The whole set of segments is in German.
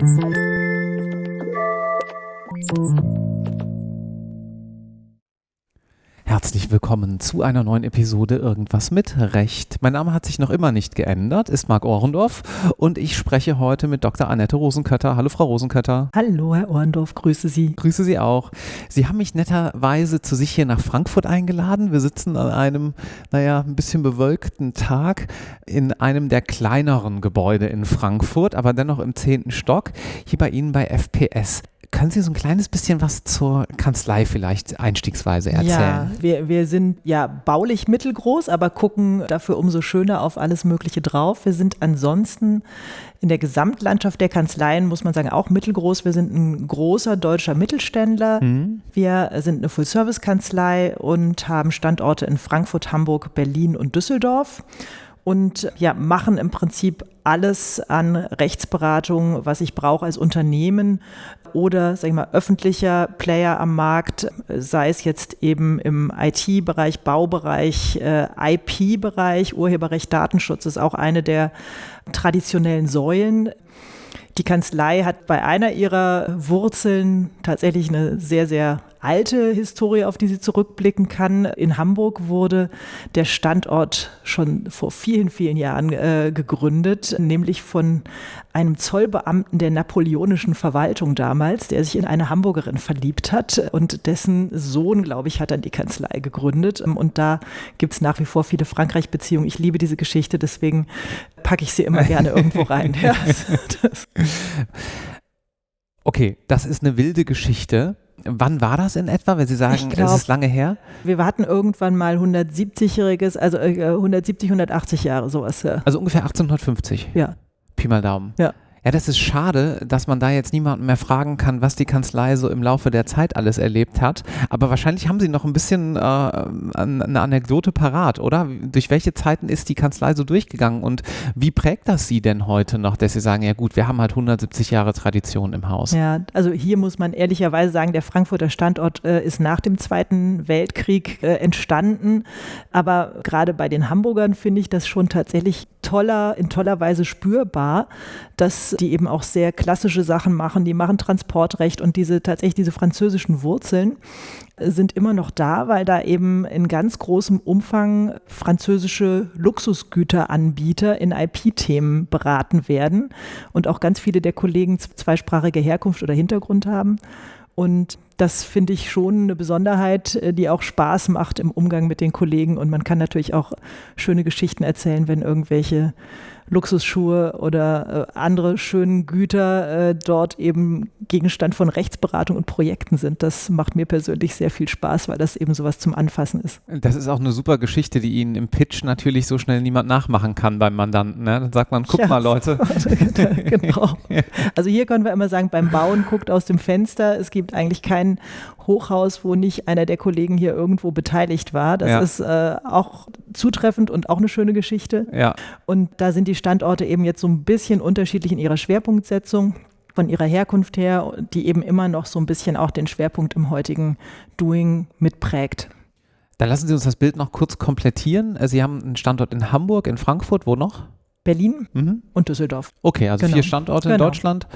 Thank you. Herzlich willkommen zu einer neuen Episode Irgendwas mit Recht. Mein Name hat sich noch immer nicht geändert, ist Marc Ohrendorf und ich spreche heute mit Dr. Annette Rosenkötter. Hallo Frau Rosenkötter. Hallo Herr Ohrendorf, grüße Sie. Grüße Sie auch. Sie haben mich netterweise zu sich hier nach Frankfurt eingeladen. Wir sitzen an einem, naja, ein bisschen bewölkten Tag in einem der kleineren Gebäude in Frankfurt, aber dennoch im zehnten Stock, hier bei Ihnen bei FPS. Können Sie so ein kleines bisschen was zur Kanzlei vielleicht einstiegsweise erzählen? Ja, wir, wir sind ja baulich mittelgroß, aber gucken dafür umso schöner auf alles Mögliche drauf. Wir sind ansonsten in der Gesamtlandschaft der Kanzleien, muss man sagen, auch mittelgroß. Wir sind ein großer deutscher Mittelständler. Mhm. Wir sind eine Full-Service-Kanzlei und haben Standorte in Frankfurt, Hamburg, Berlin und Düsseldorf und ja, machen im Prinzip alles an Rechtsberatung, was ich brauche als Unternehmen oder sag ich mal, öffentlicher Player am Markt, sei es jetzt eben im IT-Bereich, Baubereich, äh, IP-Bereich, Urheberrecht, Datenschutz ist auch eine der traditionellen Säulen. Die Kanzlei hat bei einer ihrer Wurzeln tatsächlich eine sehr, sehr alte Historie, auf die sie zurückblicken kann. In Hamburg wurde der Standort schon vor vielen, vielen Jahren äh, gegründet, nämlich von einem Zollbeamten der napoleonischen Verwaltung damals, der sich in eine Hamburgerin verliebt hat und dessen Sohn, glaube ich, hat dann die Kanzlei gegründet. Und da gibt es nach wie vor viele Frankreich-Beziehungen. Ich liebe diese Geschichte, deswegen packe ich sie immer gerne irgendwo rein. Ja, das. Okay, das ist eine wilde Geschichte. Wann war das in etwa, wenn Sie sagen, glaub, es ist lange her? Wir hatten irgendwann mal 170-jähriges, also 170, äh, 180 Jahre sowas. Ja. Also ungefähr 1850? Ja. Pi mal Daumen. Ja. Ja, das ist schade, dass man da jetzt niemanden mehr fragen kann, was die Kanzlei so im Laufe der Zeit alles erlebt hat. Aber wahrscheinlich haben Sie noch ein bisschen äh, eine Anekdote parat, oder? Durch welche Zeiten ist die Kanzlei so durchgegangen und wie prägt das Sie denn heute noch, dass Sie sagen, ja gut, wir haben halt 170 Jahre Tradition im Haus? Ja, also hier muss man ehrlicherweise sagen, der Frankfurter Standort äh, ist nach dem Zweiten Weltkrieg äh, entstanden. Aber gerade bei den Hamburgern finde ich das schon tatsächlich toller, in toller Weise spürbar, dass die eben auch sehr klassische Sachen machen. Die machen Transportrecht und diese tatsächlich diese französischen Wurzeln sind immer noch da, weil da eben in ganz großem Umfang französische Luxusgüteranbieter in IP-Themen beraten werden und auch ganz viele der Kollegen zweisprachige Herkunft oder Hintergrund haben. Und das finde ich schon eine Besonderheit, äh, die auch Spaß macht im Umgang mit den Kollegen. Und man kann natürlich auch schöne Geschichten erzählen, wenn irgendwelche Luxusschuhe oder äh, andere schönen Güter äh, dort eben Gegenstand von Rechtsberatung und Projekten sind. Das macht mir persönlich sehr viel Spaß, weil das eben sowas zum Anfassen ist. Das ist auch eine super Geschichte, die Ihnen im Pitch natürlich so schnell niemand nachmachen kann beim Mandanten. Ne? Dann sagt man, guck ja, mal Leute. genau. Also hier können wir immer sagen, beim Bauen guckt aus dem Fenster. Es gibt eigentlich kein Hochhaus, wo nicht einer der Kollegen hier irgendwo beteiligt war. Das ja. ist äh, auch zutreffend und auch eine schöne Geschichte. Ja. Und da sind die Standorte eben jetzt so ein bisschen unterschiedlich in ihrer Schwerpunktsetzung von ihrer Herkunft her, die eben immer noch so ein bisschen auch den Schwerpunkt im heutigen Doing mitprägt. Dann lassen Sie uns das Bild noch kurz komplettieren. Sie haben einen Standort in Hamburg, in Frankfurt, wo noch? Berlin mhm. und Düsseldorf. Okay, also genau. vier Standorte genau. in Deutschland.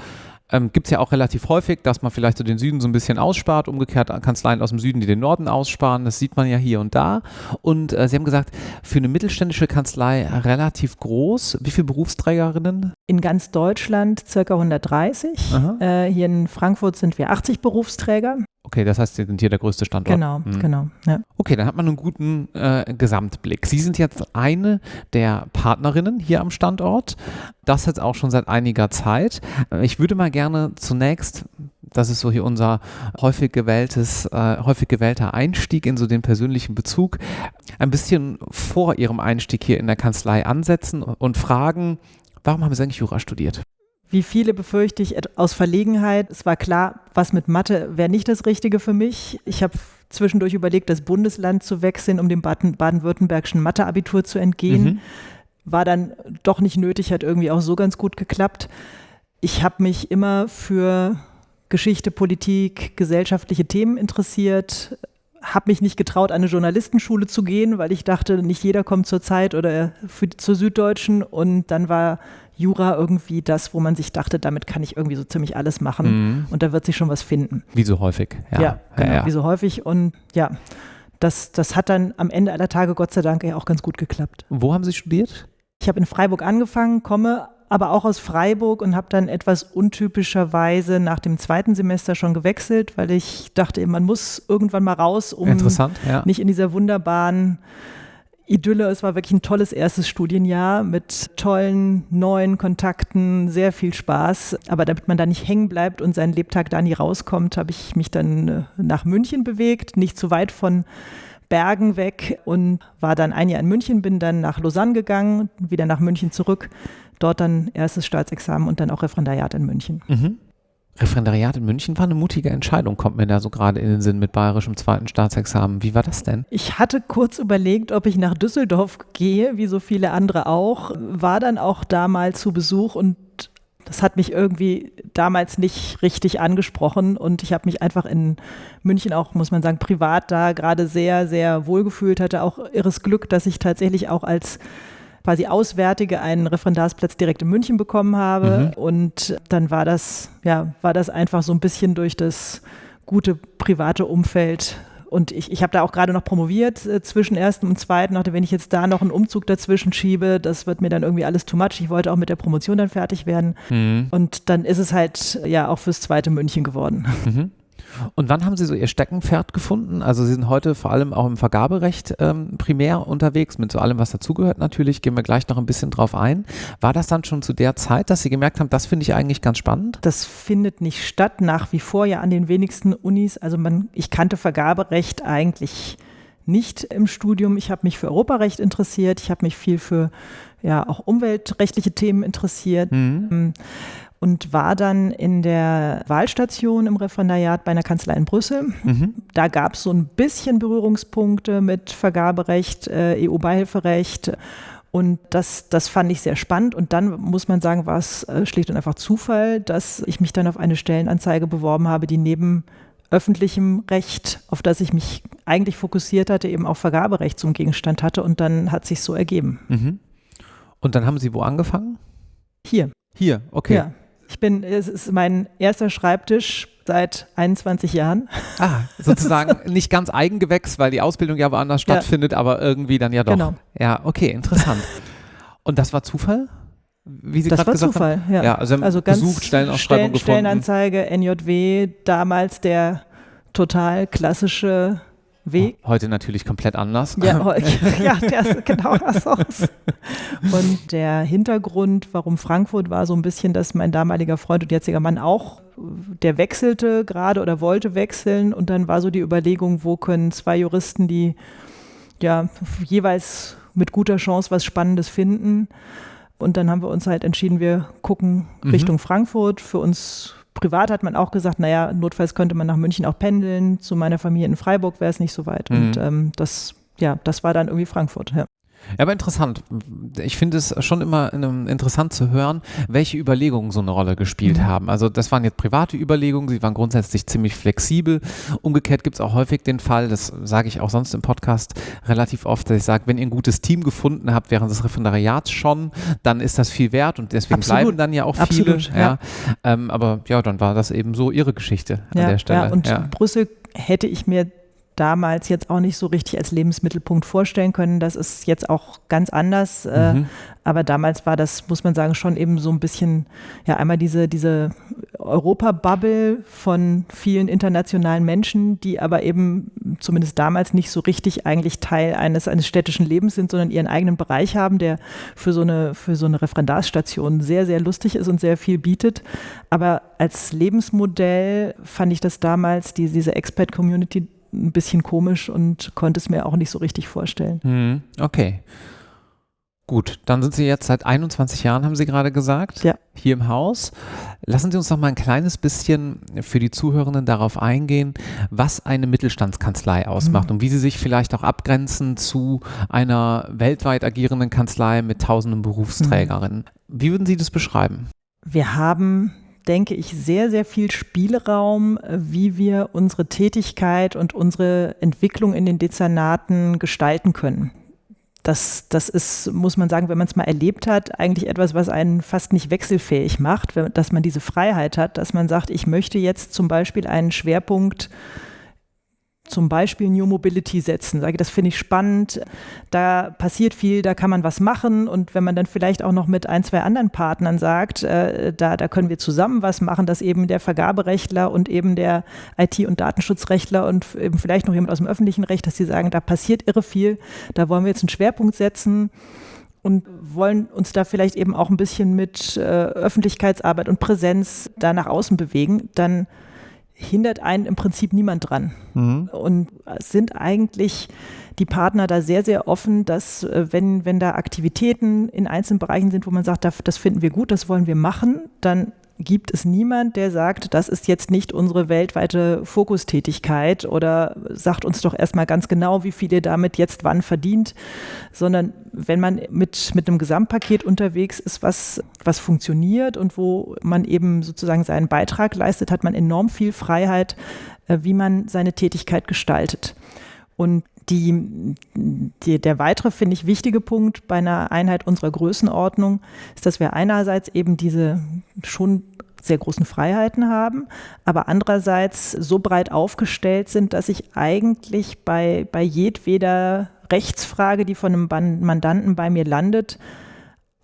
Ähm, Gibt es ja auch relativ häufig, dass man vielleicht so den Süden so ein bisschen ausspart, umgekehrt Kanzleien aus dem Süden, die den Norden aussparen. Das sieht man ja hier und da. Und äh, Sie haben gesagt, für eine mittelständische Kanzlei relativ groß. Wie viele Berufsträgerinnen? In ganz Deutschland circa 130. Äh, hier in Frankfurt sind wir 80 Berufsträger. Okay, das heißt, Sie sind hier der größte Standort. Genau, mhm. genau. Ja. Okay, dann hat man einen guten äh, Gesamtblick. Sie sind jetzt eine der Partnerinnen hier am Standort. Das jetzt auch schon seit einiger Zeit. Äh, ich würde mal gerne zunächst, das ist so hier unser häufig gewähltes, äh, häufig gewählter Einstieg in so den persönlichen Bezug, ein bisschen vor Ihrem Einstieg hier in der Kanzlei ansetzen und fragen, warum haben Sie eigentlich Jura studiert? Wie viele befürchte ich aus Verlegenheit. Es war klar, was mit Mathe wäre nicht das Richtige für mich. Ich habe zwischendurch überlegt, das Bundesland zu wechseln, um dem baden-württembergischen Matheabitur zu entgehen. Mhm. War dann doch nicht nötig, hat irgendwie auch so ganz gut geklappt. Ich habe mich immer für Geschichte, Politik, gesellschaftliche Themen interessiert, habe mich nicht getraut, an eine Journalistenschule zu gehen, weil ich dachte, nicht jeder kommt zur Zeit oder für, zur Süddeutschen. Und dann war Jura irgendwie das, wo man sich dachte, damit kann ich irgendwie so ziemlich alles machen mhm. und da wird sich schon was finden. Wie so häufig. Ja, ja genau, ja, ja. wie so häufig. Und ja, das, das hat dann am Ende aller Tage Gott sei Dank auch ganz gut geklappt. Wo haben Sie studiert? Ich habe in Freiburg angefangen, komme aber auch aus Freiburg und habe dann etwas untypischerweise nach dem zweiten Semester schon gewechselt, weil ich dachte, man muss irgendwann mal raus, um ja. nicht in dieser wunderbaren Idylle. Es war wirklich ein tolles erstes Studienjahr mit tollen neuen Kontakten, sehr viel Spaß. Aber damit man da nicht hängen bleibt und seinen Lebtag da nie rauskommt, habe ich mich dann äh, nach München bewegt, nicht zu weit von Bergen weg und war dann ein Jahr in München, bin dann nach Lausanne gegangen, wieder nach München zurück. Dort dann erstes Staatsexamen und dann auch Referendariat in München. Mhm. Referendariat in München war eine mutige Entscheidung, kommt mir da so gerade in den Sinn mit bayerischem zweiten Staatsexamen. Wie war das denn? Ich hatte kurz überlegt, ob ich nach Düsseldorf gehe, wie so viele andere auch. War dann auch da mal zu Besuch und das hat mich irgendwie damals nicht richtig angesprochen und ich habe mich einfach in München auch, muss man sagen, privat da gerade sehr, sehr wohl gefühlt, hatte auch irres Glück, dass ich tatsächlich auch als quasi Auswärtige einen Referendarsplatz direkt in München bekommen habe. Mhm. Und dann war das, ja, war das einfach so ein bisschen durch das gute private Umfeld und ich, ich habe da auch gerade noch promoviert äh, zwischen ersten und zweiten. Dachte, wenn ich jetzt da noch einen Umzug dazwischen schiebe, das wird mir dann irgendwie alles too much. Ich wollte auch mit der Promotion dann fertig werden. Mhm. Und dann ist es halt ja auch fürs zweite München geworden. Mhm. Und wann haben Sie so Ihr Steckenpferd gefunden? Also Sie sind heute vor allem auch im Vergaberecht ähm, primär unterwegs, mit so allem, was dazugehört natürlich. Gehen wir gleich noch ein bisschen drauf ein. War das dann schon zu der Zeit, dass Sie gemerkt haben, das finde ich eigentlich ganz spannend? Das findet nicht statt, nach wie vor ja an den wenigsten Unis. Also man, ich kannte Vergaberecht eigentlich nicht im Studium. Ich habe mich für Europarecht interessiert. Ich habe mich viel für ja auch umweltrechtliche Themen interessiert. Mhm. Und war dann in der Wahlstation im Referendariat bei einer Kanzlei in Brüssel. Mhm. Da gab es so ein bisschen Berührungspunkte mit Vergaberecht, äh, EU-Beihilferecht. Und das, das fand ich sehr spannend. Und dann muss man sagen, war es äh, schlicht und einfach Zufall, dass ich mich dann auf eine Stellenanzeige beworben habe, die neben öffentlichem Recht, auf das ich mich eigentlich fokussiert hatte, eben auch Vergaberecht zum Gegenstand hatte. Und dann hat sich so ergeben. Mhm. Und dann haben Sie wo angefangen? Hier. Hier, okay. Ja. Ich bin, es ist mein erster Schreibtisch seit 21 Jahren. Ah, sozusagen nicht ganz Eigengewächs, weil die Ausbildung ja woanders stattfindet, ja. aber irgendwie dann ja doch. Genau. Ja, okay, interessant. Und das war Zufall? Wie Sie das war Zufall, haben? ja. ja. Also, also ganz gesucht, Stellenausschreibung Stellen, gefunden. Stellenanzeige, NJW, damals der total klassische Weg. Heute natürlich komplett anders. Ja, ja der ist genau das aus. Und der Hintergrund, warum Frankfurt war so ein bisschen, dass mein damaliger Freund und jetziger Mann auch, der wechselte gerade oder wollte wechseln. Und dann war so die Überlegung, wo können zwei Juristen, die ja jeweils mit guter Chance was Spannendes finden. Und dann haben wir uns halt entschieden, wir gucken mhm. Richtung Frankfurt. Für uns privat hat man auch gesagt, naja, notfalls könnte man nach München auch pendeln. Zu meiner Familie in Freiburg wäre es nicht so weit. Mhm. Und ähm, das, ja, das war dann irgendwie Frankfurt. Ja. Ja, aber interessant. Ich finde es schon immer interessant zu hören, welche Überlegungen so eine Rolle gespielt mhm. haben. Also das waren jetzt private Überlegungen, sie waren grundsätzlich ziemlich flexibel. Umgekehrt gibt es auch häufig den Fall, das sage ich auch sonst im Podcast relativ oft, dass ich sage, wenn ihr ein gutes Team gefunden habt während des Referendariats schon, dann ist das viel wert und deswegen Absolut. bleiben dann ja auch viele. Absolut, ja. ja. Ähm, aber ja, dann war das eben so ihre Geschichte an ja, der Stelle. Ja, und. Brüssel hätte ich mir damals jetzt auch nicht so richtig als Lebensmittelpunkt vorstellen können. Das ist jetzt auch ganz anders. Äh, mhm. aber damals war das, muss man sagen, schon eben so ein bisschen, ja, einmal diese, diese Europa-Bubble von vielen internationalen Menschen, die aber eben zumindest damals nicht so richtig eigentlich Teil eines, eines städtischen Lebens sind, sondern ihren eigenen Bereich haben, der für so eine, für so eine Referendarstation sehr, sehr lustig ist und sehr viel bietet. Aber als Lebensmodell fand ich das damals, die, diese Expat-Community ein bisschen komisch und konnte es mir auch nicht so richtig vorstellen. Hm, okay. Gut, dann sind Sie jetzt seit 21 Jahren, haben Sie gerade gesagt, ja. hier im Haus. Lassen Sie uns noch mal ein kleines bisschen für die Zuhörenden darauf eingehen, was eine Mittelstandskanzlei ausmacht mhm. und wie sie sich vielleicht auch abgrenzen zu einer weltweit agierenden Kanzlei mit tausenden Berufsträgerinnen. Mhm. Wie würden Sie das beschreiben? Wir haben denke ich, sehr, sehr viel Spielraum, wie wir unsere Tätigkeit und unsere Entwicklung in den Dezernaten gestalten können. Das, das ist, muss man sagen, wenn man es mal erlebt hat, eigentlich etwas, was einen fast nicht wechselfähig macht, dass man diese Freiheit hat, dass man sagt, ich möchte jetzt zum Beispiel einen Schwerpunkt zum Beispiel New Mobility setzen. Sage, das finde ich spannend, da passiert viel, da kann man was machen und wenn man dann vielleicht auch noch mit ein, zwei anderen Partnern sagt, äh, da, da können wir zusammen was machen, dass eben der Vergaberechtler und eben der IT- und Datenschutzrechtler und eben vielleicht noch jemand aus dem öffentlichen Recht, dass sie sagen, da passiert irre viel, da wollen wir jetzt einen Schwerpunkt setzen und wollen uns da vielleicht eben auch ein bisschen mit äh, Öffentlichkeitsarbeit und Präsenz da nach außen bewegen, dann hindert einen im Prinzip niemand dran. Mhm. Und sind eigentlich die Partner da sehr, sehr offen, dass äh, wenn, wenn da Aktivitäten in einzelnen Bereichen sind, wo man sagt, das finden wir gut, das wollen wir machen, dann gibt es niemand, der sagt, das ist jetzt nicht unsere weltweite Fokustätigkeit oder sagt uns doch erstmal ganz genau, wie viel ihr damit jetzt wann verdient, sondern wenn man mit, mit einem Gesamtpaket unterwegs ist, was, was funktioniert und wo man eben sozusagen seinen Beitrag leistet, hat man enorm viel Freiheit, äh, wie man seine Tätigkeit gestaltet. Und die, die, der weitere, finde ich, wichtige Punkt bei einer Einheit unserer Größenordnung ist, dass wir einerseits eben diese schon sehr großen Freiheiten haben, aber andererseits so breit aufgestellt sind, dass ich eigentlich bei, bei jedweder Rechtsfrage, die von einem Mandanten bei mir landet,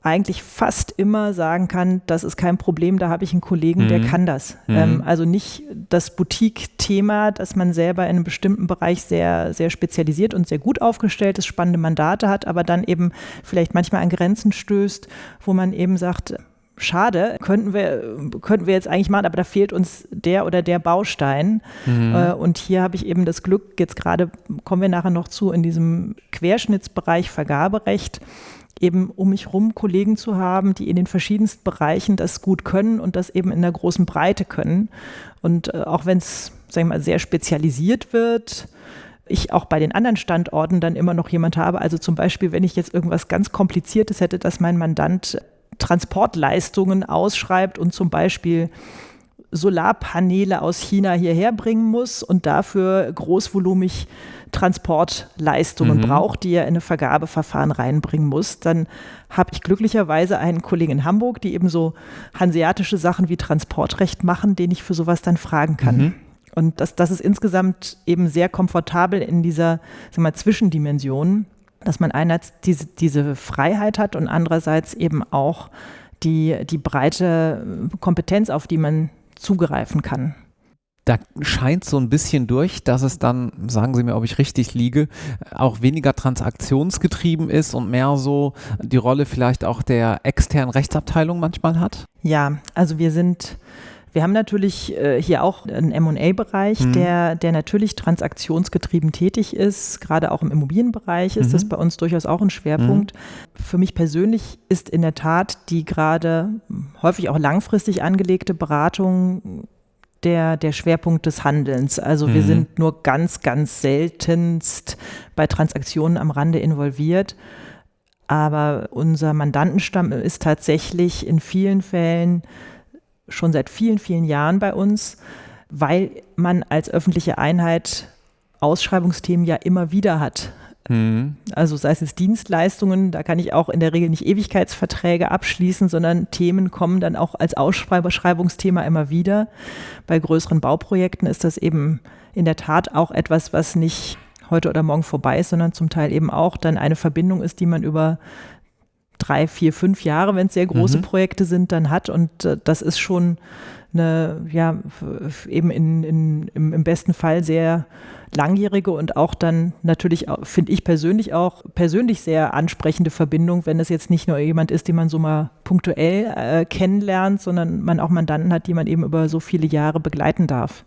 eigentlich fast immer sagen kann, das ist kein Problem, da habe ich einen Kollegen, mhm. der kann das. Mhm. Ähm, also nicht das Boutique-Thema, dass man selber in einem bestimmten Bereich sehr, sehr spezialisiert und sehr gut aufgestellt ist, spannende Mandate hat, aber dann eben vielleicht manchmal an Grenzen stößt, wo man eben sagt, schade, könnten wir, könnten wir jetzt eigentlich machen, aber da fehlt uns der oder der Baustein. Mhm. Äh, und hier habe ich eben das Glück, jetzt gerade kommen wir nachher noch zu, in diesem Querschnittsbereich Vergaberecht, eben um mich herum Kollegen zu haben, die in den verschiedensten Bereichen das gut können und das eben in der großen Breite können. Und äh, auch wenn es, sagen wir mal, sehr spezialisiert wird, ich auch bei den anderen Standorten dann immer noch jemand habe. Also zum Beispiel, wenn ich jetzt irgendwas ganz Kompliziertes hätte, dass mein Mandant Transportleistungen ausschreibt und zum Beispiel Solarpaneele aus China hierher bringen muss und dafür großvolumig Transportleistungen mhm. braucht, die er in ein Vergabeverfahren reinbringen muss, dann habe ich glücklicherweise einen Kollegen in Hamburg, die eben so hanseatische Sachen wie Transportrecht machen, den ich für sowas dann fragen kann. Mhm. Und das, das ist insgesamt eben sehr komfortabel in dieser sag mal, Zwischendimension, dass man einerseits diese, diese Freiheit hat und andererseits eben auch die, die breite Kompetenz, auf die man zugreifen kann da scheint so ein bisschen durch, dass es dann, sagen Sie mir, ob ich richtig liege, auch weniger transaktionsgetrieben ist und mehr so die Rolle vielleicht auch der externen Rechtsabteilung manchmal hat? Ja, also wir sind wir haben natürlich äh, hier auch einen MA-Bereich, mhm. der, der natürlich transaktionsgetrieben tätig ist. Gerade auch im Immobilienbereich ist mhm. das bei uns durchaus auch ein Schwerpunkt. Mhm. Für mich persönlich ist in der Tat die gerade häufig auch langfristig angelegte Beratung der, der Schwerpunkt des Handelns. Also mhm. wir sind nur ganz, ganz seltenst bei Transaktionen am Rande involviert. Aber unser Mandantenstamm ist tatsächlich in vielen Fällen schon seit vielen, vielen Jahren bei uns, weil man als öffentliche Einheit Ausschreibungsthemen ja immer wieder hat. Mhm. Also sei es jetzt Dienstleistungen, da kann ich auch in der Regel nicht Ewigkeitsverträge abschließen, sondern Themen kommen dann auch als Ausschreibungsthema immer wieder. Bei größeren Bauprojekten ist das eben in der Tat auch etwas, was nicht heute oder morgen vorbei ist, sondern zum Teil eben auch dann eine Verbindung ist, die man über drei, vier, fünf Jahre, wenn es sehr große mhm. Projekte sind, dann hat. Und äh, das ist schon eine, ja, eben in, in, im, im besten Fall sehr langjährige und auch dann natürlich, finde ich persönlich auch, persönlich sehr ansprechende Verbindung, wenn es jetzt nicht nur jemand ist, den man so mal punktuell äh, kennenlernt, sondern man auch Mandanten hat, die man eben über so viele Jahre begleiten darf.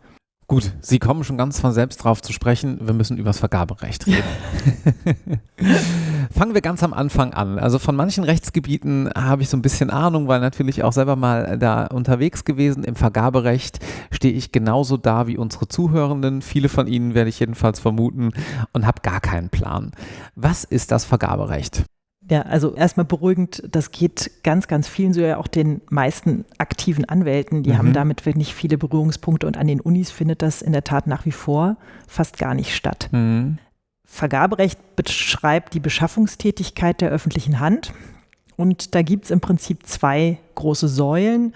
Gut, Sie kommen schon ganz von selbst drauf zu sprechen. Wir müssen über das Vergaberecht reden. Fangen wir ganz am Anfang an. Also von manchen Rechtsgebieten habe ich so ein bisschen Ahnung, weil natürlich auch selber mal da unterwegs gewesen. Im Vergaberecht stehe ich genauso da wie unsere Zuhörenden. Viele von Ihnen werde ich jedenfalls vermuten und habe gar keinen Plan. Was ist das Vergaberecht? Ja, also erstmal beruhigend, das geht ganz, ganz vielen, so ja auch den meisten aktiven Anwälten, die mhm. haben damit nicht viele Berührungspunkte und an den Unis findet das in der Tat nach wie vor fast gar nicht statt. Mhm. Vergaberecht beschreibt die Beschaffungstätigkeit der öffentlichen Hand und da gibt es im Prinzip zwei große Säulen.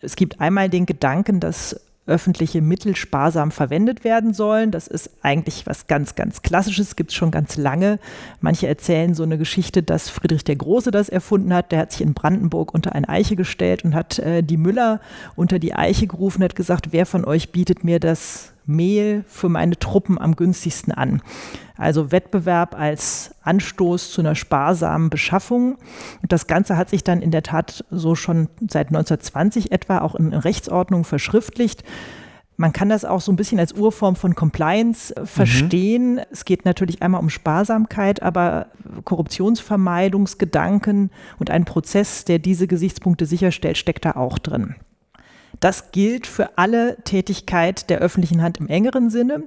Es gibt einmal den Gedanken, dass öffentliche Mittel sparsam verwendet werden sollen. Das ist eigentlich was ganz, ganz Klassisches, gibt es schon ganz lange. Manche erzählen so eine Geschichte, dass Friedrich der Große das erfunden hat. Der hat sich in Brandenburg unter eine Eiche gestellt und hat äh, die Müller unter die Eiche gerufen, hat gesagt, wer von euch bietet mir das Mehl für meine Truppen am günstigsten an. Also Wettbewerb als Anstoß zu einer sparsamen Beschaffung. Und das Ganze hat sich dann in der Tat so schon seit 1920 etwa auch in Rechtsordnung verschriftlicht. Man kann das auch so ein bisschen als Urform von Compliance äh, verstehen. Mhm. Es geht natürlich einmal um Sparsamkeit, aber Korruptionsvermeidungsgedanken und ein Prozess, der diese Gesichtspunkte sicherstellt, steckt da auch drin. Das gilt für alle Tätigkeit der öffentlichen Hand im engeren Sinne.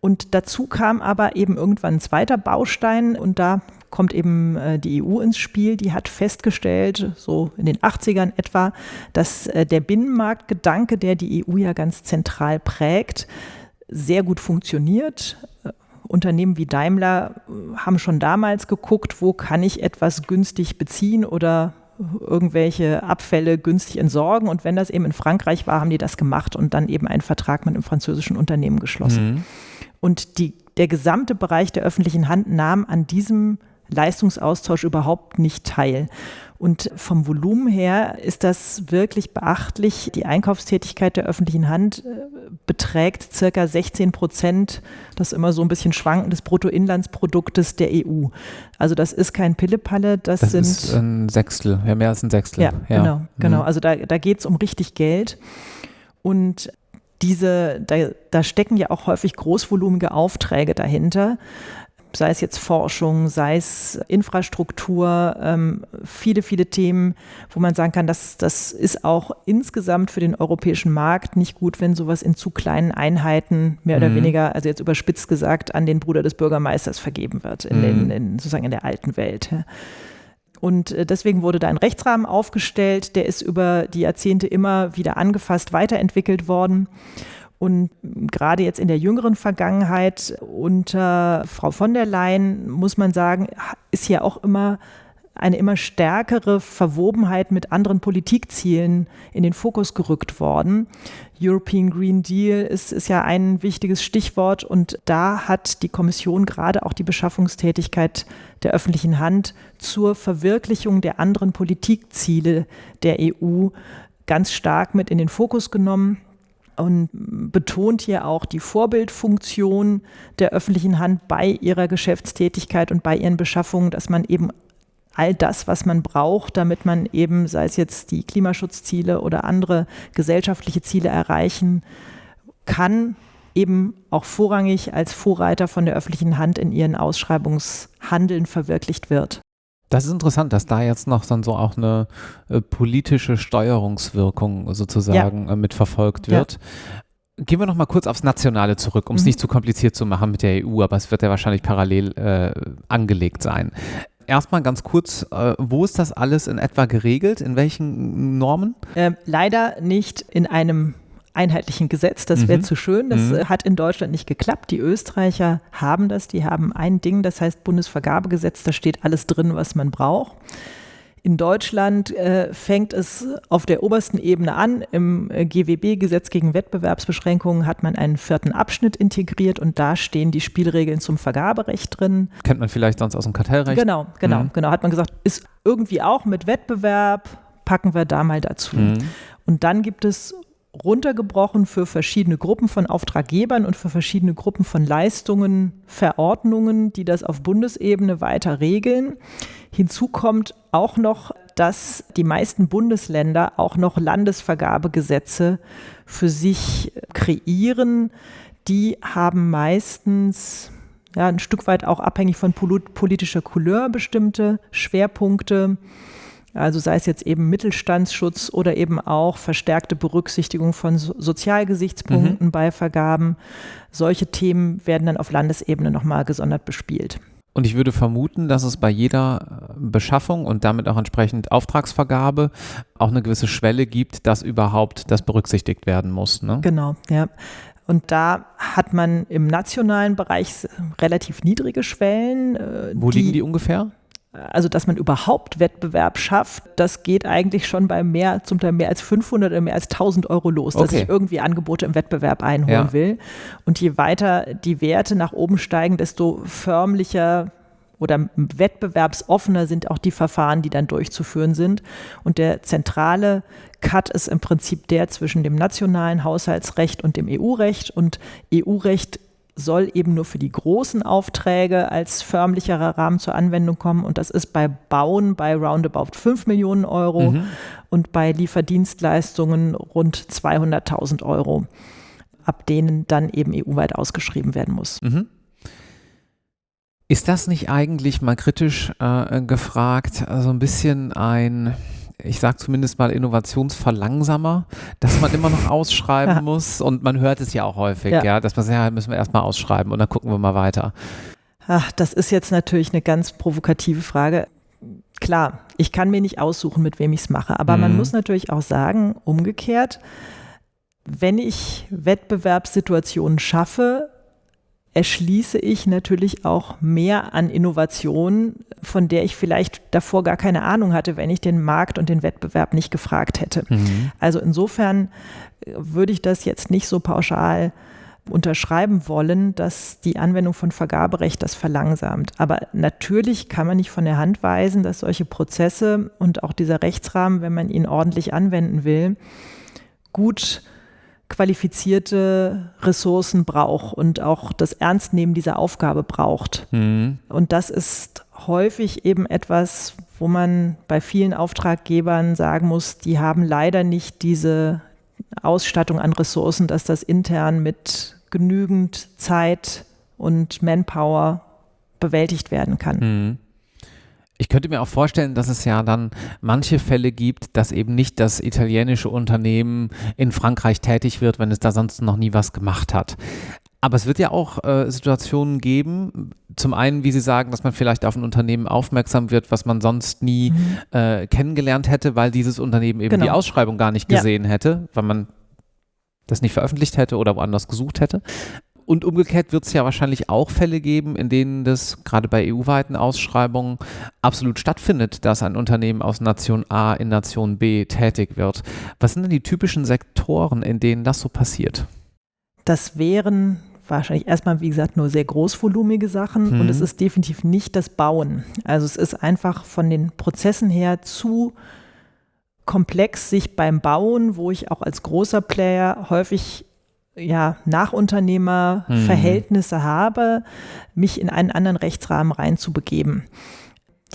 Und dazu kam aber eben irgendwann ein zweiter Baustein und da kommt eben äh, die EU ins Spiel. Die hat festgestellt, so in den 80ern etwa, dass äh, der Binnenmarktgedanke, der die EU ja ganz zentral prägt, sehr gut funktioniert. Äh, Unternehmen wie Daimler haben schon damals geguckt, wo kann ich etwas günstig beziehen oder irgendwelche Abfälle günstig entsorgen. Und wenn das eben in Frankreich war, haben die das gemacht und dann eben einen Vertrag mit einem französischen Unternehmen geschlossen. Mhm. Und die, der gesamte Bereich der öffentlichen Hand nahm an diesem Leistungsaustausch überhaupt nicht teil. Und vom Volumen her ist das wirklich beachtlich. Die Einkaufstätigkeit der öffentlichen Hand äh, beträgt circa 16 Prozent, das ist immer so ein bisschen schwankend, des Bruttoinlandsproduktes der EU. Also das ist kein Pillepalle, das, das sind... Ist ein Sechstel, ja mehr als ein Sechstel. Ja, ja. genau, genau. Mhm. Also da, da geht es um richtig Geld. Und diese, da, da stecken ja auch häufig großvolumige Aufträge dahinter sei es jetzt Forschung, sei es Infrastruktur, ähm, viele, viele Themen, wo man sagen kann, dass das ist auch insgesamt für den europäischen Markt nicht gut, wenn sowas in zu kleinen Einheiten mehr oder mhm. weniger, also jetzt überspitzt gesagt, an den Bruder des Bürgermeisters vergeben wird, in, mhm. den, in sozusagen in der alten Welt. Und äh, deswegen wurde da ein Rechtsrahmen aufgestellt, der ist über die Jahrzehnte immer wieder angefasst, weiterentwickelt worden. Und gerade jetzt in der jüngeren Vergangenheit unter Frau von der Leyen, muss man sagen, ist ja auch immer eine immer stärkere Verwobenheit mit anderen Politikzielen in den Fokus gerückt worden. European Green Deal ist, ist ja ein wichtiges Stichwort und da hat die Kommission gerade auch die Beschaffungstätigkeit der öffentlichen Hand zur Verwirklichung der anderen Politikziele der EU ganz stark mit in den Fokus genommen und betont hier auch die Vorbildfunktion der öffentlichen Hand bei ihrer Geschäftstätigkeit und bei ihren Beschaffungen, dass man eben all das, was man braucht, damit man eben, sei es jetzt die Klimaschutzziele oder andere gesellschaftliche Ziele erreichen kann, eben auch vorrangig als Vorreiter von der öffentlichen Hand in ihren Ausschreibungshandeln verwirklicht wird. Das ist interessant, dass da jetzt noch dann so auch eine äh, politische Steuerungswirkung sozusagen ja. äh, mitverfolgt wird. Ja. Gehen wir noch mal kurz aufs Nationale zurück, um es mhm. nicht zu kompliziert zu machen mit der EU, aber es wird ja wahrscheinlich parallel äh, angelegt sein. Erstmal ganz kurz, äh, wo ist das alles in etwa geregelt? In welchen Normen? Ähm, leider nicht in einem einheitlichen Gesetz. Das wäre mhm. zu schön. Das mhm. hat in Deutschland nicht geklappt. Die Österreicher haben das. Die haben ein Ding, das heißt Bundesvergabegesetz. Da steht alles drin, was man braucht. In Deutschland äh, fängt es auf der obersten Ebene an. Im äh, GWB, Gesetz gegen Wettbewerbsbeschränkungen, hat man einen vierten Abschnitt integriert und da stehen die Spielregeln zum Vergaberecht drin. Kennt man vielleicht sonst aus dem Kartellrecht? Genau, genau, mhm. genau. Hat man gesagt, ist irgendwie auch mit Wettbewerb, packen wir da mal dazu. Mhm. Und dann gibt es runtergebrochen für verschiedene Gruppen von Auftraggebern und für verschiedene Gruppen von Leistungen, Verordnungen, die das auf Bundesebene weiter regeln. Hinzu kommt auch noch, dass die meisten Bundesländer auch noch Landesvergabegesetze für sich kreieren. Die haben meistens ja, ein Stück weit auch abhängig von politischer Couleur bestimmte Schwerpunkte. Also sei es jetzt eben Mittelstandsschutz oder eben auch verstärkte Berücksichtigung von Sozialgesichtspunkten mhm. bei Vergaben. Solche Themen werden dann auf Landesebene nochmal gesondert bespielt. Und ich würde vermuten, dass es bei jeder äh, Beschaffung und damit auch entsprechend Auftragsvergabe auch eine gewisse Schwelle gibt, dass überhaupt das berücksichtigt werden muss. Ne? Genau, ja. Und da hat man im nationalen Bereich relativ niedrige Schwellen. Äh, Wo die, liegen die ungefähr? Also, dass man überhaupt Wettbewerb schafft, das geht eigentlich schon bei mehr, zum Teil mehr als 500 oder mehr als 1000 Euro los, okay. dass ich irgendwie Angebote im Wettbewerb einholen ja. will. Und je weiter die Werte nach oben steigen, desto förmlicher oder wettbewerbsoffener sind auch die Verfahren, die dann durchzuführen sind. Und der zentrale Cut ist im Prinzip der zwischen dem nationalen Haushaltsrecht und dem EU-Recht. Und EU-Recht soll eben nur für die großen Aufträge als förmlicherer Rahmen zur Anwendung kommen. Und das ist bei Bauen bei roundabout 5 Millionen Euro mhm. und bei Lieferdienstleistungen rund 200.000 Euro, ab denen dann eben EU-weit ausgeschrieben werden muss. Mhm. Ist das nicht eigentlich mal kritisch äh, gefragt, also ein bisschen ein, ich sage zumindest mal Innovationsverlangsamer, dass man immer noch ausschreiben muss und man hört es ja auch häufig, ja, ja dass man sagt, ja, müssen wir erstmal ausschreiben und dann gucken wir mal weiter. Ach, das ist jetzt natürlich eine ganz provokative Frage. Klar, ich kann mir nicht aussuchen, mit wem ich es mache, aber mhm. man muss natürlich auch sagen, umgekehrt, wenn ich Wettbewerbssituationen schaffe, erschließe ich natürlich auch mehr an Innovationen, von der ich vielleicht davor gar keine Ahnung hatte, wenn ich den Markt und den Wettbewerb nicht gefragt hätte. Mhm. Also insofern äh, würde ich das jetzt nicht so pauschal unterschreiben wollen, dass die Anwendung von Vergaberecht das verlangsamt. Aber natürlich kann man nicht von der Hand weisen, dass solche Prozesse und auch dieser Rechtsrahmen, wenn man ihn ordentlich anwenden will, gut qualifizierte Ressourcen braucht und auch das Ernstnehmen dieser Aufgabe braucht. Mhm. Und das ist häufig eben etwas, wo man bei vielen Auftraggebern sagen muss, die haben leider nicht diese Ausstattung an Ressourcen, dass das intern mit genügend Zeit und Manpower bewältigt werden kann. Mhm. Ich könnte mir auch vorstellen, dass es ja dann manche Fälle gibt, dass eben nicht das italienische Unternehmen in Frankreich tätig wird, wenn es da sonst noch nie was gemacht hat. Aber es wird ja auch äh, Situationen geben, zum einen, wie Sie sagen, dass man vielleicht auf ein Unternehmen aufmerksam wird, was man sonst nie mhm. äh, kennengelernt hätte, weil dieses Unternehmen eben genau. die Ausschreibung gar nicht gesehen ja. hätte, weil man das nicht veröffentlicht hätte oder woanders gesucht hätte. Und umgekehrt wird es ja wahrscheinlich auch Fälle geben, in denen das gerade bei EU-weiten Ausschreibungen absolut stattfindet, dass ein Unternehmen aus Nation A in Nation B tätig wird. Was sind denn die typischen Sektoren, in denen das so passiert? Das wären wahrscheinlich erstmal, wie gesagt, nur sehr großvolumige Sachen mhm. und es ist definitiv nicht das Bauen. Also es ist einfach von den Prozessen her zu komplex, sich beim Bauen, wo ich auch als großer Player häufig ja, Nachunternehmerverhältnisse mhm. habe, mich in einen anderen Rechtsrahmen reinzubegeben.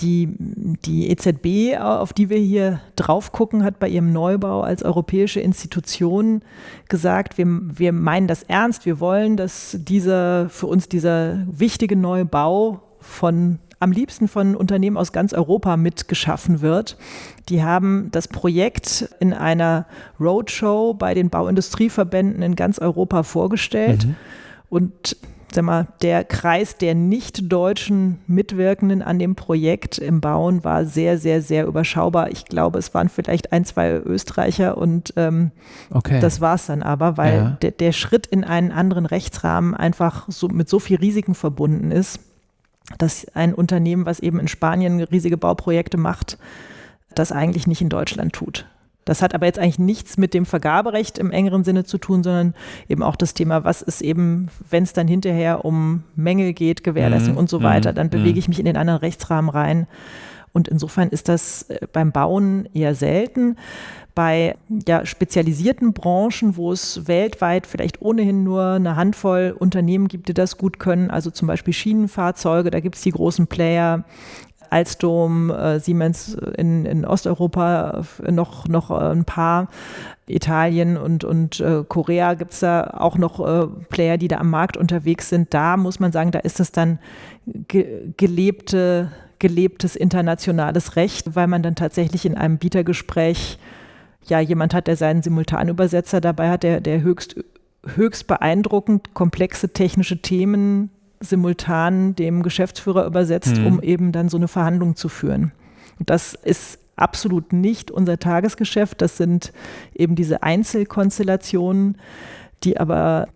Die, die EZB, auf die wir hier drauf gucken, hat bei ihrem Neubau als europäische Institution gesagt, wir, wir meinen das ernst, wir wollen, dass dieser, für uns dieser wichtige Neubau von am liebsten von Unternehmen aus ganz Europa mitgeschaffen wird. Die haben das Projekt in einer Roadshow bei den Bauindustrieverbänden in ganz Europa vorgestellt. Mhm. Und sag mal, der Kreis der nicht-deutschen Mitwirkenden an dem Projekt im Bauen war sehr, sehr, sehr überschaubar. Ich glaube, es waren vielleicht ein, zwei Österreicher und ähm, okay. das war es dann aber, weil ja. der, der Schritt in einen anderen Rechtsrahmen einfach so mit so viel Risiken verbunden ist dass ein Unternehmen, was eben in Spanien riesige Bauprojekte macht, das eigentlich nicht in Deutschland tut. Das hat aber jetzt eigentlich nichts mit dem Vergaberecht im engeren Sinne zu tun, sondern eben auch das Thema, was ist eben, wenn es dann hinterher um Mängel geht, Gewährleistung mhm. und so weiter, dann mhm. bewege ich mich in den anderen Rechtsrahmen rein. Und insofern ist das äh, beim Bauen eher selten. Bei ja, spezialisierten Branchen, wo es weltweit vielleicht ohnehin nur eine Handvoll Unternehmen gibt, die das gut können, also zum Beispiel Schienenfahrzeuge, da gibt es die großen Player, Alstom, äh, Siemens in, in Osteuropa äh, noch, noch äh, ein paar. Italien und, und Korea gibt es da auch noch Player, die da am Markt unterwegs sind. Da muss man sagen, da ist es dann ge gelebte, gelebtes internationales Recht, weil man dann tatsächlich in einem Bietergespräch ja jemand hat, der seinen Simultanübersetzer dabei hat, der, der höchst, höchst beeindruckend komplexe technische Themen simultan dem Geschäftsführer übersetzt, Mhm. um eben dann so eine Verhandlung zu führen. Und das ist absolut nicht unser Tagesgeschäft. Das sind eben diese Einzelkonstellationen, die aber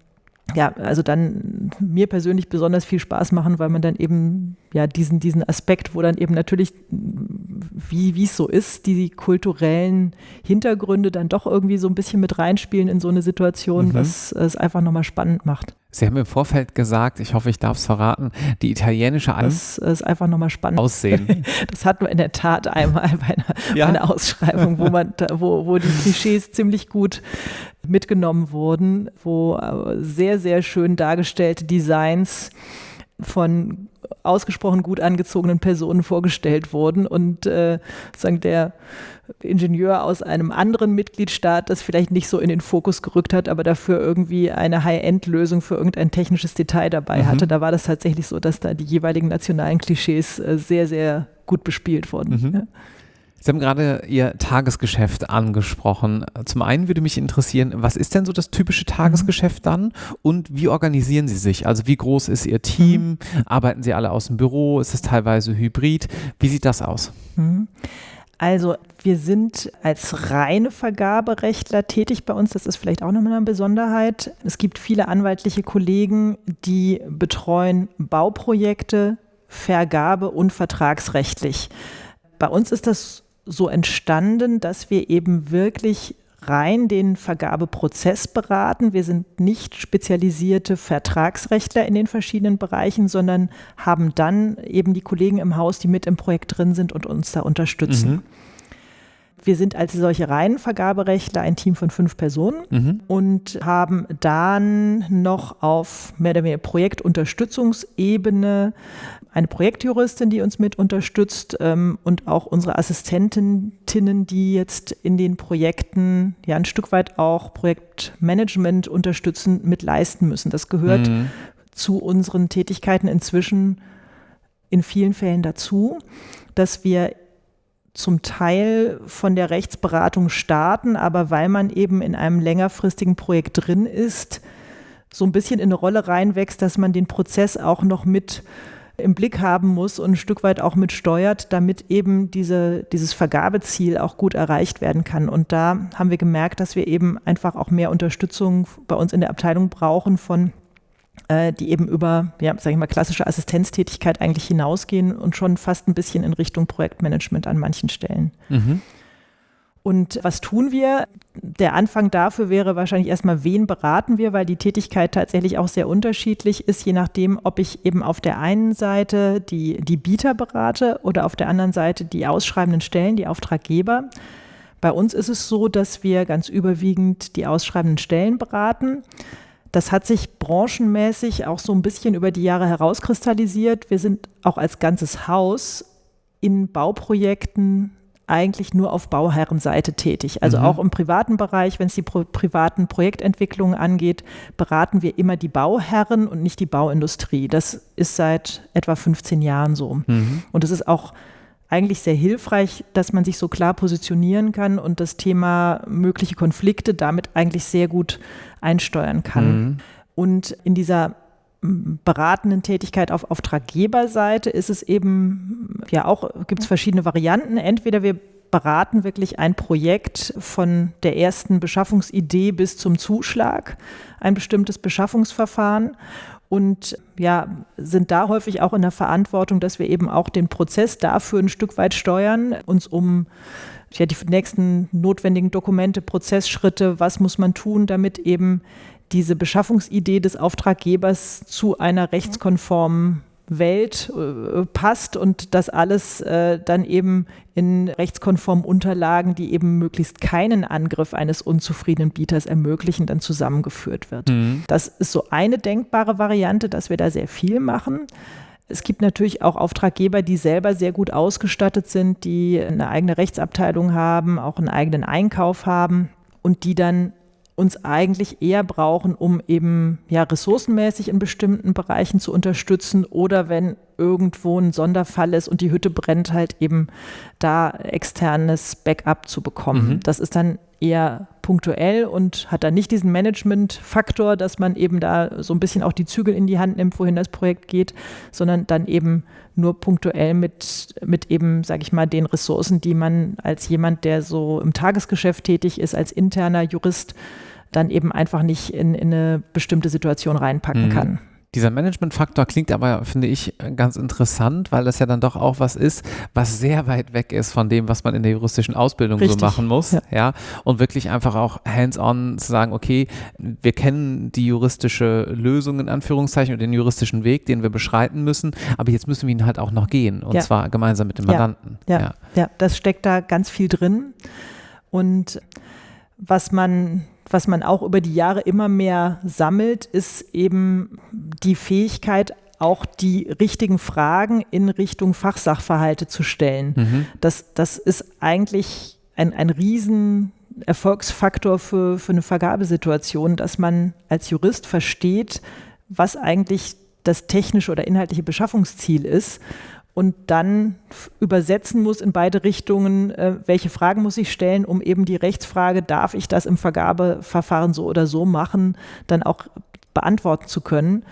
ja, also dann mir persönlich besonders viel Spaß machen, weil man dann eben ja diesen, diesen Aspekt, wo dann eben natürlich, wie wie es so ist, die kulturellen Hintergründe dann doch irgendwie so ein bisschen mit reinspielen in so eine Situation, Mhm. was es einfach nochmal spannend macht. Sie haben im Vorfeld gesagt, ich hoffe, ich darf es verraten, die italienische An Das ist einfach nochmal spannend. Aussehen. Das hatten wir in der Tat einmal bei einer, Ja. bei einer Ausschreibung, wo, man, wo, wo die Klischees ziemlich gut mitgenommen wurden, wo äh, sehr, sehr schön dargestellte Designs von ausgesprochen gut angezogenen Personen vorgestellt wurden und äh, sagen der Ingenieur aus einem anderen Mitgliedstaat das vielleicht nicht so in den Fokus gerückt hat, aber dafür irgendwie eine High-End-Lösung für irgendein technisches Detail dabei Mhm. hatte. Da war das tatsächlich so, dass da die jeweiligen nationalen Klischees äh, sehr, sehr gut bespielt wurden. Mhm. Ja. Sie haben gerade Ihr Tagesgeschäft angesprochen. Zum einen würde mich interessieren, was ist denn so das typische Tagesgeschäft dann und wie organisieren Sie sich? Also wie groß ist Ihr Team? Arbeiten Sie alle aus dem Büro? Ist es teilweise hybrid? Wie sieht das aus? Mhm. Also wir sind als reine Vergaberechtler tätig bei uns. Das ist vielleicht auch nochmal eine Besonderheit. Es gibt viele anwaltliche Kollegen, die betreuen Bauprojekte, Vergabe und vertragsrechtlich. Bei uns ist das so entstanden, dass wir eben wirklich rein den Vergabeprozess beraten. Wir sind nicht spezialisierte Vertragsrechtler in den verschiedenen Bereichen, sondern haben dann eben die Kollegen im Haus, die mit im Projekt drin sind und uns da unterstützen. Mhm. Wir sind als solche reinen Vergaberechtler ein Team von fünf Personen Mhm. und haben dann noch auf mehr oder weniger Projektunterstützungsebene eine Projektjuristin, die uns mit unterstützt ähm, und auch unsere Assistentinnen, die jetzt in den Projekten ja ein Stück weit auch Projektmanagement unterstützen, mit leisten müssen. Das gehört Mhm. zu unseren Tätigkeiten inzwischen in vielen Fällen dazu, dass wir zum Teil von der Rechtsberatung starten, aber weil man eben in einem längerfristigen Projekt drin ist, so ein bisschen in eine Rolle reinwächst, dass man den Prozess auch noch mit im Blick haben muss und ein Stück weit auch mit steuert, damit eben diese, dieses Vergabeziel auch gut erreicht werden kann. Und da haben wir gemerkt, dass wir eben einfach auch mehr Unterstützung bei uns in der Abteilung brauchen von äh, die eben über, ja, sage ich mal, klassische Assistenztätigkeit eigentlich hinausgehen und schon fast ein bisschen in Richtung Projektmanagement an manchen Stellen. Mhm. Und was tun wir? Der Anfang dafür wäre wahrscheinlich erstmal, wen beraten wir, weil die Tätigkeit tatsächlich auch sehr unterschiedlich ist, je nachdem, ob ich eben auf der einen Seite die, die Bieter berate oder auf der anderen Seite die ausschreibenden Stellen, die Auftraggeber. Bei uns ist es so, dass wir ganz überwiegend die ausschreibenden Stellen beraten. Das hat sich branchenmäßig auch so ein bisschen über die Jahre herauskristallisiert. Wir sind auch als ganzes Haus in Bauprojekten eigentlich nur auf Bauherrenseite tätig. Also Mhm. auch im privaten Bereich, wenn es die pro privaten Projektentwicklungen angeht, beraten wir immer die Bauherren und nicht die Bauindustrie. Das ist seit etwa 15 Jahren so. Mhm. Und es ist auch eigentlich sehr hilfreich, dass man sich so klar positionieren kann und das Thema mögliche Konflikte damit eigentlich sehr gut einsteuern kann. Mhm. Und in dieser beratenden Tätigkeit auf Auftraggeberseite ist es eben ja auch, gibt es verschiedene Varianten. Entweder wir beraten wirklich ein Projekt von der ersten Beschaffungsidee bis zum Zuschlag, ein bestimmtes Beschaffungsverfahren und ja, sind da häufig auch in der Verantwortung, dass wir eben auch den Prozess dafür ein Stück weit steuern, uns um ja, die nächsten notwendigen Dokumente, Prozessschritte, was muss man tun, damit eben diese Beschaffungsidee des Auftraggebers zu einer rechtskonformen Welt äh, passt und das alles äh, dann eben in rechtskonformen Unterlagen, die eben möglichst keinen Angriff eines unzufriedenen Bieters ermöglichen, dann zusammengeführt wird. Mhm. Das ist so eine denkbare Variante, dass wir da sehr viel machen. Es gibt natürlich auch Auftraggeber, die selber sehr gut ausgestattet sind, die eine eigene Rechtsabteilung haben, auch einen eigenen Einkauf haben und die dann uns eigentlich eher brauchen, um eben ja ressourcenmäßig in bestimmten Bereichen zu unterstützen oder wenn irgendwo ein Sonderfall ist und die Hütte brennt, halt eben da externes Backup zu bekommen. Mhm. Das ist dann eher punktuell und hat dann nicht diesen Management-Faktor, dass man eben da so ein bisschen auch die Zügel in die Hand nimmt, wohin das Projekt geht, sondern dann eben nur punktuell mit, mit eben, sage ich mal, den Ressourcen, die man als jemand, der so im Tagesgeschäft tätig ist, als interner Jurist, dann eben einfach nicht in, in eine bestimmte Situation reinpacken mhm. kann. Dieser Management-Faktor klingt aber, finde ich, ganz interessant, weil das ja dann doch auch was ist, was sehr weit weg ist von dem, was man in der juristischen Ausbildung Richtig. so machen muss. Ja. ja. Und wirklich einfach auch hands-on zu sagen, okay, wir kennen die juristische Lösung in Anführungszeichen und den juristischen Weg, den wir beschreiten müssen, aber jetzt müssen wir ihn halt auch noch gehen und ja. zwar gemeinsam mit dem Mandanten. Ja. ja, ja, das steckt da ganz viel drin. Und was man was man auch über die Jahre immer mehr sammelt, ist eben die Fähigkeit, auch die richtigen Fragen in Richtung Fachsachverhalte zu stellen. Mhm. Das, das ist eigentlich ein, ein riesen Erfolgsfaktor für, für eine Vergabesituation, dass man als Jurist versteht, was eigentlich das technische oder inhaltliche Beschaffungsziel ist und dann übersetzen muss in beide Richtungen, äh, welche Fragen muss ich stellen, um eben die Rechtsfrage, darf ich das im Vergabeverfahren so oder so machen, dann auch beantworten zu können.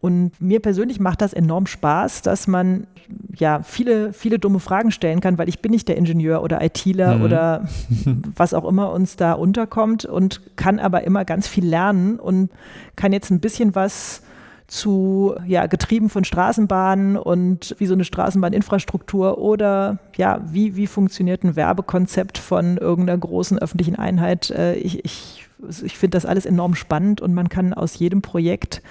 Und mir persönlich macht das enorm Spaß, dass man ja viele, viele dumme Fragen stellen kann, weil ich bin nicht der Ingenieur oder ITler mhm. oder was auch immer uns da unterkommt und kann aber immer ganz viel lernen und kann jetzt ein bisschen was zu, ja, getrieben von Straßenbahnen und wie so eine Straßenbahninfrastruktur oder ja, wie, wie funktioniert ein Werbekonzept von irgendeiner großen öffentlichen Einheit. Äh, ich, ich, ich finde das alles enorm spannend und man kann aus jedem Projekt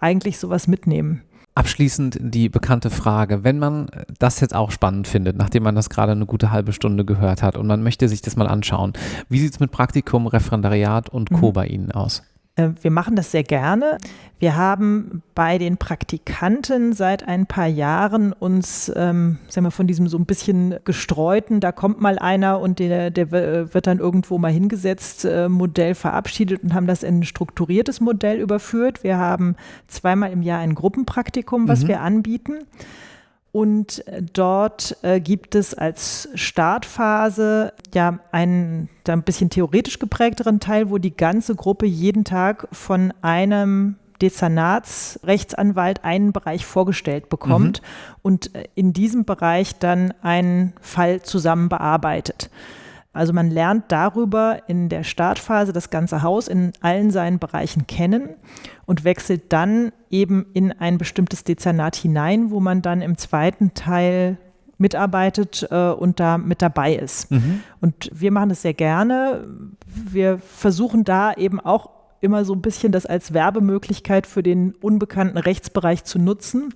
eigentlich sowas mitnehmen. Abschließend die bekannte Frage, wenn man das jetzt auch spannend findet, nachdem man das gerade eine gute halbe Stunde gehört hat und man möchte sich das mal anschauen, wie sieht es mit Praktikum, Referendariat und Co. Mhm. bei Ihnen aus? Äh, wir machen das sehr gerne. Wir haben bei den Praktikanten seit ein paar Jahren uns ähm, sagen wir, von diesem so ein bisschen gestreuten, da kommt mal einer und der, der wird dann irgendwo mal hingesetzt, äh, Modell verabschiedet und haben das in ein strukturiertes Modell überführt. Wir haben zweimal im Jahr ein Gruppenpraktikum, was mhm. wir anbieten. Und äh, dort äh, gibt es als Startphase ja einen da ein bisschen theoretisch geprägteren Teil, wo die ganze Gruppe jeden Tag von einem Dezernatsrechtsanwalt einen Bereich vorgestellt bekommt mhm. und äh, in diesem Bereich dann einen Fall zusammen bearbeitet. Also man lernt darüber in der Startphase das ganze Haus in allen seinen Bereichen kennen und wechselt dann eben in ein bestimmtes Dezernat hinein, wo man dann im zweiten Teil mitarbeitet äh, und da mit dabei ist. Mhm. Und wir machen das sehr gerne. Wir versuchen da eben auch immer so ein bisschen das als Werbemöglichkeit für den unbekannten Rechtsbereich zu nutzen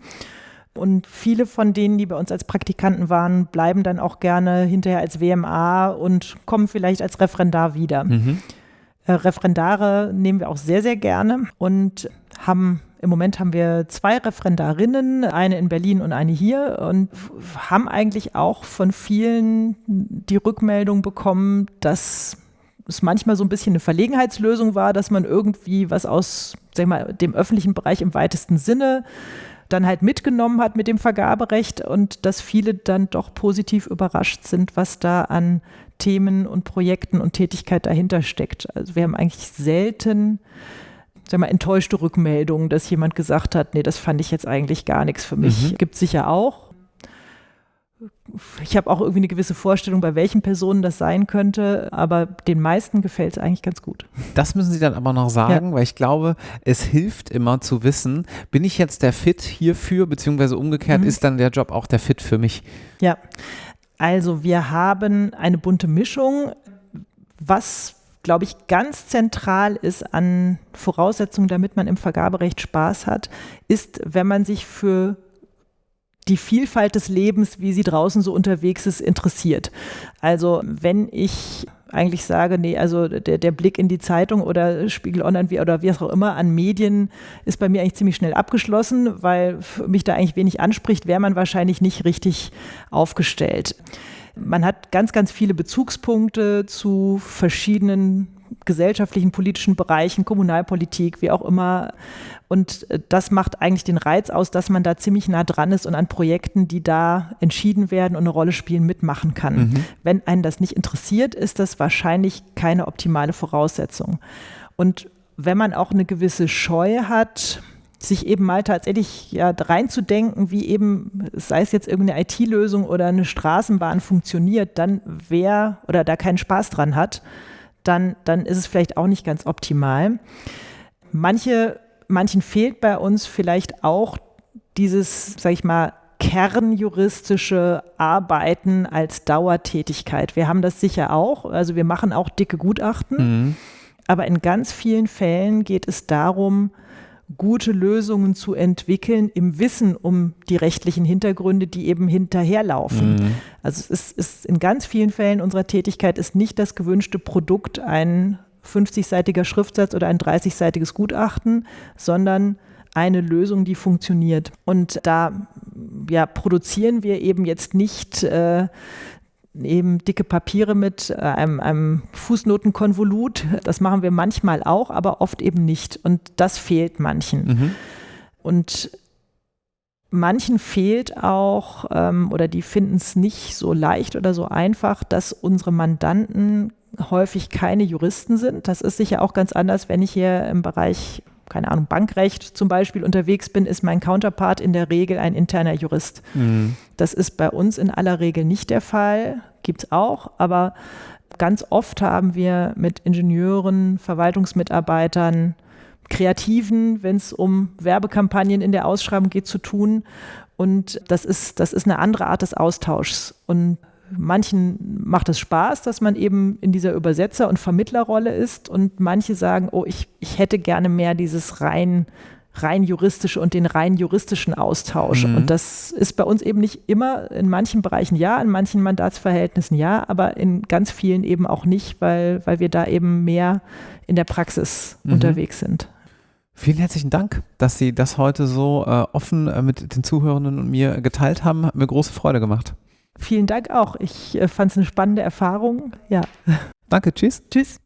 und viele von denen, die bei uns als Praktikanten waren, bleiben dann auch gerne hinterher als WMA und kommen vielleicht als Referendar wieder. Mhm. Äh, Referendare nehmen wir auch sehr, sehr gerne und haben im Moment haben wir zwei Referendarinnen, eine in Berlin und eine hier und haben eigentlich auch von vielen die Rückmeldung bekommen, dass es manchmal so ein bisschen eine Verlegenheitslösung war, dass man irgendwie was aus sag mal, dem öffentlichen Bereich im weitesten Sinne dann halt mitgenommen hat mit dem Vergaberecht und dass viele dann doch positiv überrascht sind, was da an Themen und Projekten und Tätigkeit dahinter steckt. Also wir haben eigentlich selten sag mal, enttäuschte Rückmeldungen, dass jemand gesagt hat, nee, das fand ich jetzt eigentlich gar nichts für mich. Mhm. Gibt sicher auch ich habe auch irgendwie eine gewisse Vorstellung, bei welchen Personen das sein könnte, aber den meisten gefällt es eigentlich ganz gut. Das müssen Sie dann aber noch sagen, ja. weil ich glaube, es hilft immer zu wissen, bin ich jetzt der Fit hierfür, beziehungsweise umgekehrt, mhm. ist dann der Job auch der Fit für mich? Ja, also wir haben eine bunte Mischung, was glaube ich, ganz zentral ist an Voraussetzungen, damit man im Vergaberecht Spaß hat, ist, wenn man sich für die Vielfalt des Lebens, wie sie draußen so unterwegs ist, interessiert. Also wenn ich eigentlich sage, nee, also der, der Blick in die Zeitung oder Spiegel Online wie, oder wie auch immer an Medien ist bei mir eigentlich ziemlich schnell abgeschlossen, weil mich da eigentlich wenig anspricht, wäre man wahrscheinlich nicht richtig aufgestellt. Man hat ganz, ganz viele Bezugspunkte zu verschiedenen gesellschaftlichen, politischen Bereichen, Kommunalpolitik, wie auch immer. Und äh, das macht eigentlich den Reiz aus, dass man da ziemlich nah dran ist und an Projekten, die da entschieden werden und eine Rolle spielen, mitmachen kann. Mhm. Wenn einen das nicht interessiert, ist das wahrscheinlich keine optimale Voraussetzung. Und wenn man auch eine gewisse Scheu hat, sich eben mal tatsächlich ja, reinzudenken, wie eben, sei es jetzt irgendeine IT-Lösung oder eine Straßenbahn funktioniert, dann wer oder da keinen Spaß dran hat, dann, dann ist es vielleicht auch nicht ganz optimal. Manche, manchen fehlt bei uns vielleicht auch dieses, sag ich mal, kernjuristische Arbeiten als Dauertätigkeit. Wir haben das sicher auch, also wir machen auch dicke Gutachten, mhm. aber in ganz vielen Fällen geht es darum, gute Lösungen zu entwickeln im Wissen um die rechtlichen Hintergründe, die eben hinterherlaufen. Mhm. Also es ist, ist, in ganz vielen Fällen unserer Tätigkeit ist nicht das gewünschte Produkt ein 50-seitiger Schriftsatz oder ein 30-seitiges Gutachten, sondern eine Lösung, die funktioniert. Und da ja, produzieren wir eben jetzt nicht äh, eben dicke Papiere mit äh, einem, einem Fußnotenkonvolut. Das machen wir manchmal auch, aber oft eben nicht. Und das fehlt manchen. Mhm. Und manchen fehlt auch, ähm, oder die finden es nicht so leicht oder so einfach, dass unsere Mandanten häufig keine Juristen sind. Das ist sicher auch ganz anders, wenn ich hier im Bereich keine Ahnung, Bankrecht zum Beispiel unterwegs bin, ist mein Counterpart in der Regel ein interner Jurist. Mhm. Das ist bei uns in aller Regel nicht der Fall, gibt es auch, aber ganz oft haben wir mit Ingenieuren, Verwaltungsmitarbeitern, Kreativen, wenn es um Werbekampagnen in der Ausschreibung geht, zu tun. Und das ist, das ist eine andere Art des Austauschs. Und manchen macht es Spaß, dass man eben in dieser Übersetzer- und Vermittlerrolle ist und manche sagen, oh, ich, ich hätte gerne mehr dieses rein, rein juristische und den rein juristischen Austausch. Mhm. Und das ist bei uns eben nicht immer, in manchen Bereichen ja, in manchen Mandatsverhältnissen ja, aber in ganz vielen eben auch nicht, weil, weil wir da eben mehr in der Praxis mhm. unterwegs sind. Vielen herzlichen Dank, dass Sie das heute so äh, offen äh, mit den Zuhörenden und mir geteilt haben. Hat mir große Freude gemacht. Vielen Dank auch. Ich äh, fand es eine spannende Erfahrung. Ja. Danke, tschüss. Tschüss.